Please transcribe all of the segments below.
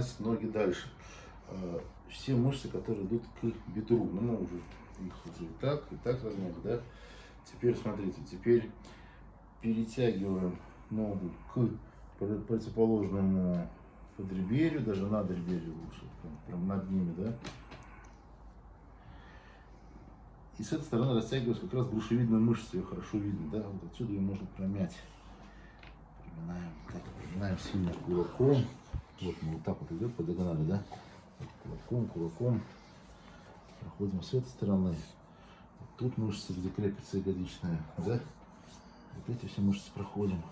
поверхность ноги дальше. А, все мышцы, которые идут к бедру. Ну, мы уже их уже и так, и так размяли, да? Теперь смотрите, теперь перетягиваем ногу к противоположному подреберью, даже над дреберью лучше, прям, прям над ними, да? И с этой стороны растягивается как раз грушевидная мышца, ее хорошо видно, да? Вот отсюда ее можно промять. Приминаем, так, приминаем сильно кулаком. Вот мы вот так вот идет по диагонали, да? Кулаком, кулаком. Проходим с этой стороны. Вот тут мышцы, где крепится ягодичная, да? Вот эти все мышцы проходим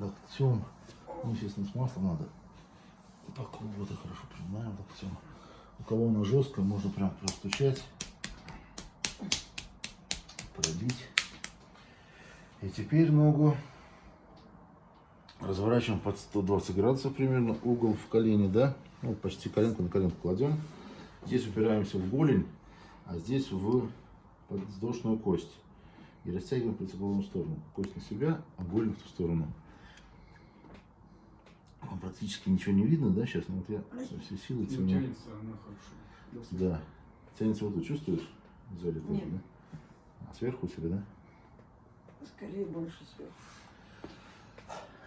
локтем. Ну, естественно, с маслом надо. Так вот и хорошо приминаем локтем. У кого она жесткая, можно прям простучать, пробить. И теперь ногу разворачиваем под 120 градусов примерно, угол в колени, да, ну, почти коленку на коленку кладем. Здесь упираемся в голень, а здесь в подвздошную кость. И растягиваем в противоположную сторону. Кость на себя, а голень в ту сторону. Вам практически ничего не видно, да, сейчас? Ну, вот я со всей силы Ну, тяну. тянется она хорошо. Да. Тянется вот тут, чувствуешь? Сзади тоже, да? А сверху у тебя, да? Скорее больше сверху.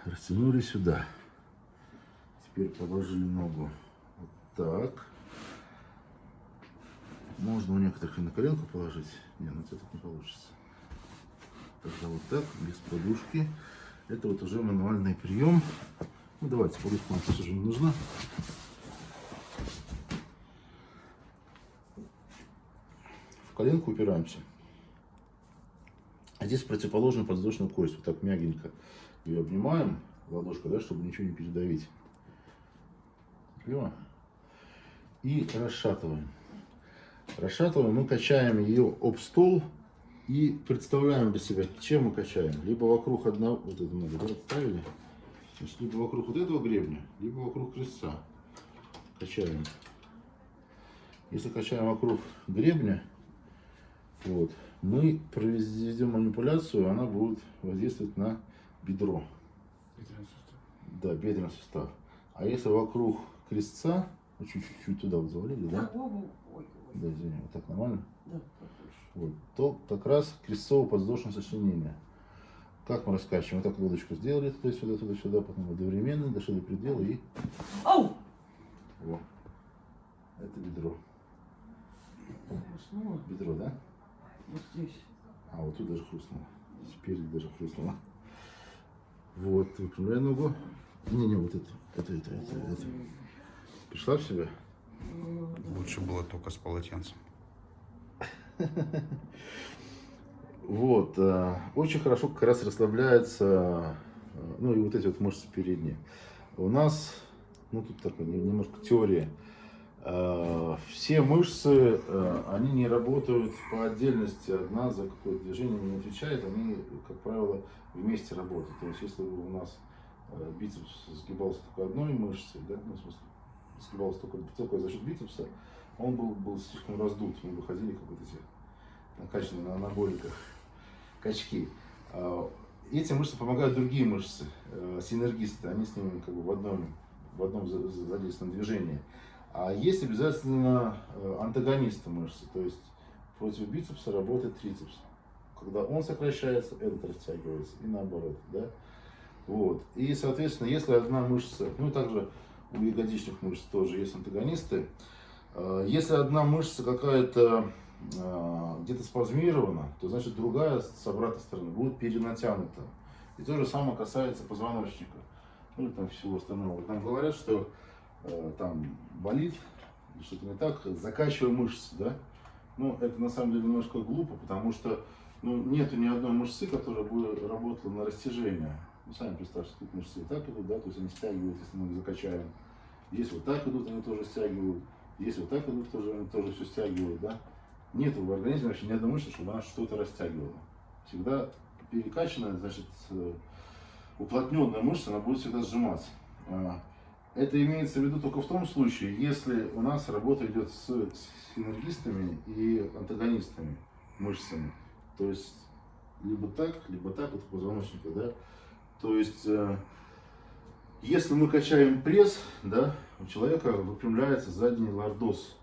Растянули сюда. Теперь положили ногу вот так. Можно у некоторых и на коленку положить. Не, ну это так не получится. Тогда вот так, без подушки. Это вот уже мануальный прием. Ну давайте, подушка нам уже не нужна. В коленку упираемся. А здесь противоположную подвздошную кость. Вот так мягенько ее обнимаем ладошкой, да, чтобы ничего не передавить. Лево. И расшатываем. Расшатываем, мы качаем ее об стол и представляем для себя, чем мы качаем. Либо вокруг одного, вот это мы да, ставили, Значит, либо вокруг вот этого гребня, либо вокруг крестца. Качаем. Если качаем вокруг гребня, вот, мы проведем манипуляцию, она будет воздействовать на бедро. Бедренный сустав. Да, бедренный сустав. А если вокруг крестца, ну, чуть-чуть туда вот завалили, да? А, ой, ой, ой. Да, извини, вот так нормально? Да. Вот, то как раз крестцово-подвздошное сочленение. Как мы раскачиваем? Вот так лодочку сделали туда-сюда, туда-сюда, потом одновременно дошли до предела и... Ау! Во. Это бедро. Хрустнуло. Бедро, да? Вот здесь. А, вот тут даже хрустнуло. Спереди даже хрустнуло. Вот, выпрямляй ногу. Не-не, вот это, это, это, это, это. Пришла в себя? Ну. Лучше было только с полотенцем. Вот, э, очень хорошо как раз расслабляется, э, ну и вот эти вот мышцы передние. У нас, ну тут такая не- немножко теория. Э, Все мышцы, э, они не работают по отдельности, одна за какое-то движение не отвечает, они, как правило, вместе работают. То есть, если бы у нас э, бицепс сгибался только одной мышцей, да, ну, в смысле, сгибался только, только за счет бицепса, он был, был слишком раздут, мы бы ходили как вот эти накачанные на анаболиках качки. Эти мышцы помогают другие мышцы, синергисты, они с ними как бы в одном, в одном за- за- задействованном движении. А есть обязательно э, антагонисты мышцы, то есть против бицепса работает трицепс. Когда он сокращается, этот растягивается, и наоборот, да? Вот. И, соответственно, если одна мышца, ну и также у ягодичных мышц тоже есть антагонисты, Э, если одна мышца какая-то э, где-то спазмирована, то значит другая с обратной стороны будет перенатянута. И то же самое касается позвоночника. Ну и там всего остального. Нам говорят, что э, там болит, что-то не так, закачивая мышцы, да? Ну, это на самом деле немножко глупо, потому что ну, нету ни одной мышцы, которая бы работала на растяжение. Ну, сами представьте, тут мышцы вот так идут, да, то есть они стягивают, если мы их закачаем. Здесь вот так идут, они тоже стягивают. Здесь вот так идут, тоже, они тоже все стягивают, да. Нет в организме вообще ни одной мышцы, чтобы она что-то растягивала. Всегда перекачанная, значит, э, уплотненная мышца, она будет всегда сжиматься. Это имеется в виду только в том случае, если у нас работа идет с синергистами и антагонистами мышцами. То есть либо так, либо так, вот позвоночника, да. То есть э, Если мы качаем пресс, да, у человека выпрямляется задний лордоз.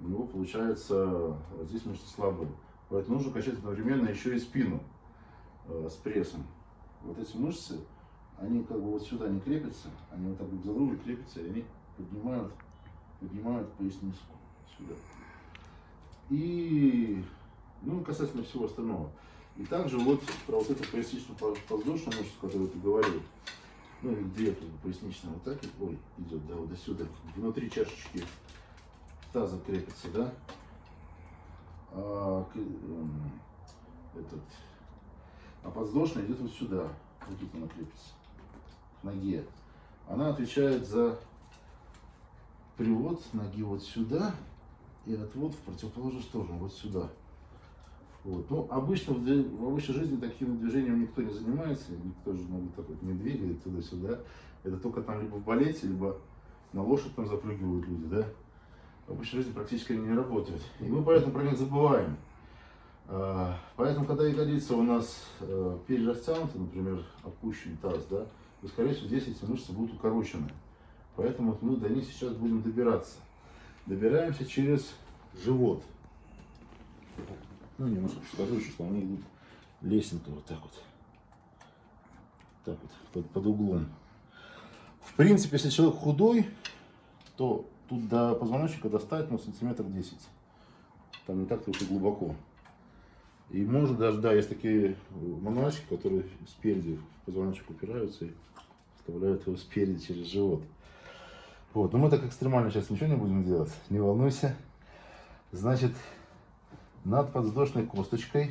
У него получается здесь мышцы слабые. Поэтому нужно качать одновременно еще и спину э, с прессом. Вот эти мышцы, они как бы вот сюда не крепятся, они вот так вот за руль крепятся, и они поднимают, поднимают поясницу сюда. И, ну, касательно всего остального. И также вот про вот эту поясничную подвздошную мышцу, которую ты говорил, ну, или две как бы, поясничные, вот так, ой, идет, да, вот до сюда, внутри чашечки таза крепится, да, а, эм, этот, а подвздошная идет вот сюда, вот тут она крепится, ноге. Она отвечает за привод ноги вот сюда и отвод в противоположную сторону, вот сюда. Вот. Ну, обычно в, в обычной жизни таким движением никто не занимается, никто же вот так вот не двигает туда-сюда. Это только там либо в балете, либо на лошадь там запрыгивают люди, да. В обычной жизни практически они не работают. И мы поэтому про них забываем. А, Поэтому, когда ягодица у нас э, перерастянута, например, опущен таз, да, то, скорее всего, здесь эти мышцы будут укорочены. Поэтому вот мы до них сейчас будем добираться. Добираемся через живот. Ну, немножко покажу еще, что они идут лесенкой вот так вот. Так вот, под, под углом. В принципе, если человек худой, то тут до позвоночника достать, ну, сантиметр 10. Там не так-то глубоко. И может даже, да, есть такие мануальщики, которые спереди в позвоночник упираются и вставляют его спереди через живот. Вот, но мы так экстремально сейчас ничего не будем делать, не волнуйся. Значит, над подвздошной косточкой,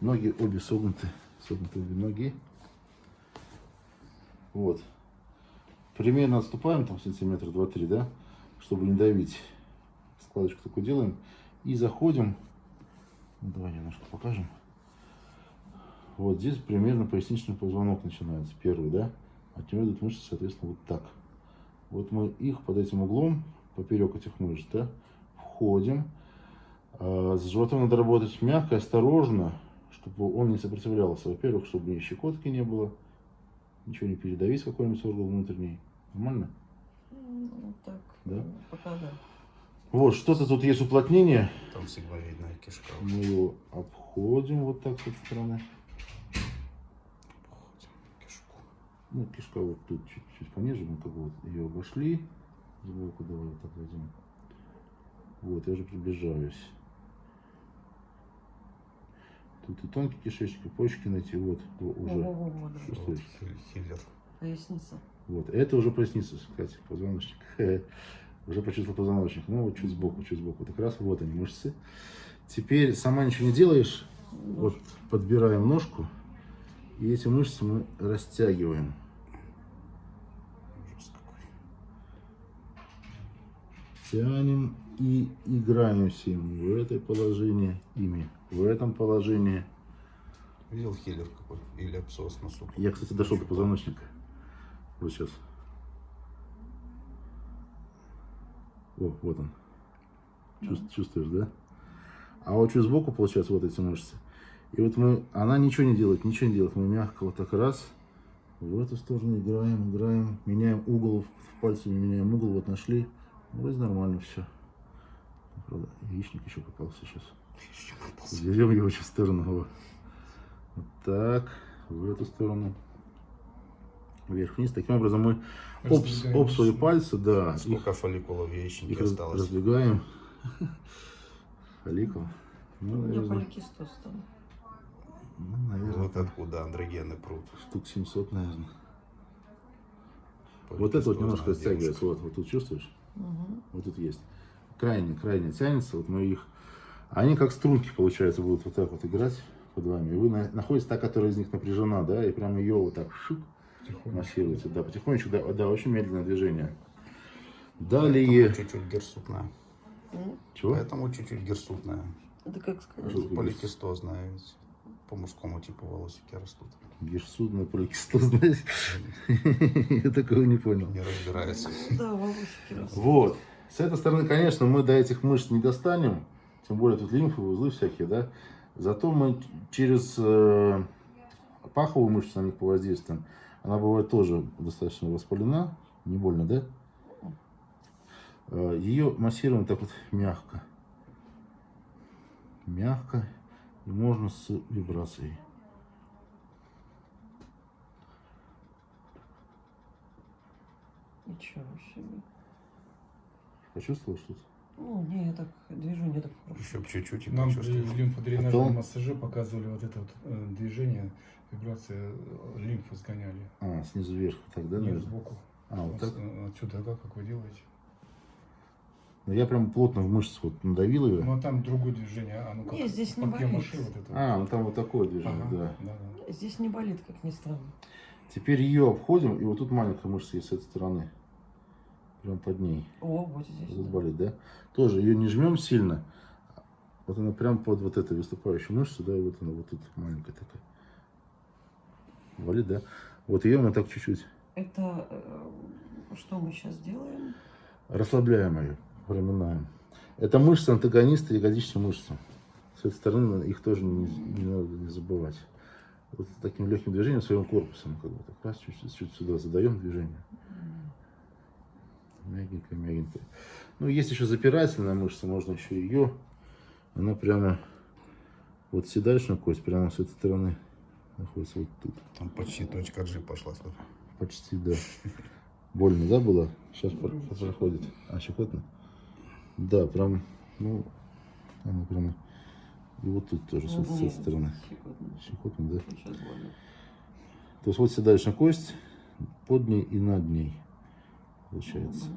ноги обе согнуты, согнуты обе ноги. Вот. Примерно отступаем там сантиметр два-три, да, чтобы не давить. Складочку такую делаем. И заходим. Давай немножко покажем. Вот здесь примерно поясничный позвонок начинается, первый, да. От него идут мышцы, соответственно, вот так. Вот мы их под этим углом, поперек этих мышц, да, входим. А, С животом надо работать мягко, осторожно, чтобы он не сопротивлялся. Во-первых, чтобы ни щекотки не было, ничего не передавить какой-нибудь орган внутренний. Нормально? Ну, так. Да? Пока да. Вот, что-то тут есть уплотнение. Там сигмовидная кишка. Мы его обходим вот так с этой стороны. Походим кишку. Ну, кишка вот тут чуть-чуть пониже, мы как бы вот ее обошли. Сбоку давай вот так возьмем. Вот, я уже приближаюсь. Тут и тонкий кишечник, и почки найти, вот, о, уже. Чувствуешь? Вот, хи- Хиллер. Поясница. Вот, это уже поясница, кстати, позвоночник. Уже почувствовал позвоночник. Ну, вот чуть сбоку, чуть сбоку. Так раз, вот они, мышцы. Теперь сама ничего не делаешь. Вот подбираем ножку. И эти мышцы мы растягиваем. Тянем и играемся им в этой положении, ими в этом положении. Видел хиллер какой? Или абсос на суп. Я, кстати, дошел до позвоночника. Вот сейчас. О, вот он. Чувс- Чувствуешь, да? А вот чуть сбоку, получается, вот эти мышцы. И вот мы, она ничего не делает, ничего не делает. Мы мягко вот так раз, в эту сторону играем, играем, меняем угол, пальцами меняем угол, вот нашли. Вроде нормально все. Правда, яичник еще попался сейчас. Берем его сейчас в сторону. во. Вот так, в эту сторону. Вверх-вниз. Таким образом мы об, об свои пальцы, да, их, Сколько фолликулов в их осталось? раздвигаем. Фолликул. Ну, У меня наверное, поликистоз там. ну, наверное, Вот откуда андрогены прут. штук 700, наверное. Вот это вот немножко девушка. Вот, вот тут чувствуешь? Угу. Вот тут есть. Крайне, крайне тянется. Вот мы их... Они как струнки, получается, будут вот так вот играть под вами. И вы на- находите та, которая из них напряжена, да, и прямо ее вот так шук, массируете. Да, потихонечку, да, да, очень медленное движение. Далее... Чуть-чуть герсутная. Чего? Поэтому чуть-чуть герсутная. Это как сказать? Поликистозная. ведь По мужскому типу волосики растут. Герсудная поликистозная. Я такого не понял. Не разбирается. Да, волосики растут. Вот. С этой стороны, конечно, мы до этих мышц не достанем. Тем более тут лимфовые узлы всякие, да. Зато мы через э, паховую мышцу на них повоздействуем. Она бывает тоже достаточно воспалена. Не больно, да? Э, Ее массируем так вот мягко. Мягко. И можно с вибрацией. Ничего себе. Почувствовал что-то? Ну, не, я так движу, не так хорошо. Еще чуть-чуть и Нам при почувствуешь. лимфодренажном Потом- массаже показывали вот это вот э, движение, вибрация э, лимфы сгоняли. А, снизу вверх. Тогда, Нет, наверное. сбоку. А, вот Вот так. э, Отсюда, да, как вы делаете? Ну, я прям плотно в мышцы вот надавил ее. Ну, а там другое движение. А ну как? Не, здесь не болит. вот это. А, ну там вот такое движение, Ага, да. да, да. Здесь не болит, как ни странно. Теперь ее обходим, и вот тут маленькая мышца есть с этой стороны. Прям под ней. О, вот здесь. Тут болит, да? Тоже ее не жмем сильно. Вот она прям под вот этой выступающей мышцей, да, и вот она вот тут маленькая такая. Болит, да? Вот ее мы так чуть-чуть Это э, что мы сейчас делаем? расслабляем ее, проминаем. Это мышцы антагонисты ягодичной мышцы. С этой стороны их тоже не, не надо не забывать. Вот таким легким движением своим корпусом, как бы так раз, чуть-чуть чуть сюда задаем движение. Мягенько, мягенько. Ну, есть еще запирательная мышца, можно еще ее. Она прямо вот седалищная кость, прямо с этой стороны находится вот тут. Там почти точка G пошла. смотри. Почти, да. Больно, да, было? Сейчас проходит. А, щекотно? Да, прям, ну, она прямо... И вот тут тоже, с, Ну, этой- стороны. щекотно. Да? Сейчас больно. То есть вот седалищная кость, под ней и над ней, получается.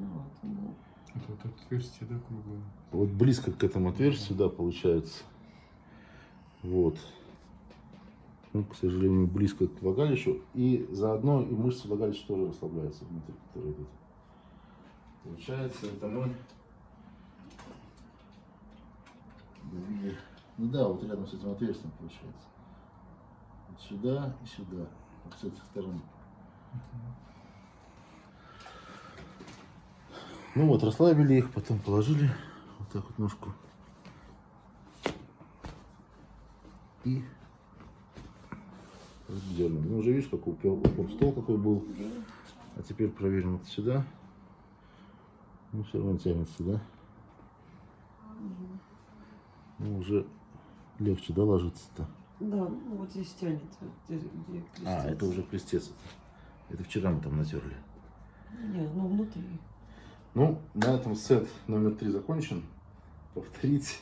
Это вот отверстие, да, круглое. Вот близко к этому отверстию, да, получается. Вот. Ну, к сожалению, близко к влагалищу. И заодно и мышцы влагалища тоже расслабляются внутри, которые идут. Получается, это мы. Ну да, вот рядом с этим отверстием получается. Вот сюда и сюда. Вот с этих сторон. Ну вот, расслабили их, потом положили вот так вот ножку. И дернем. Ну, уже видишь, какой упор стол какой был. А теперь проверим вот сюда. Ну, все равно тянется, да? Ну, уже легче, да, ложится-то? Да, ну вот здесь тянет. где- где А, это уже крестец. Это вчера мы там натерли. Нет, ну внутри. Ну, на этом сет номер три закончен. Повторить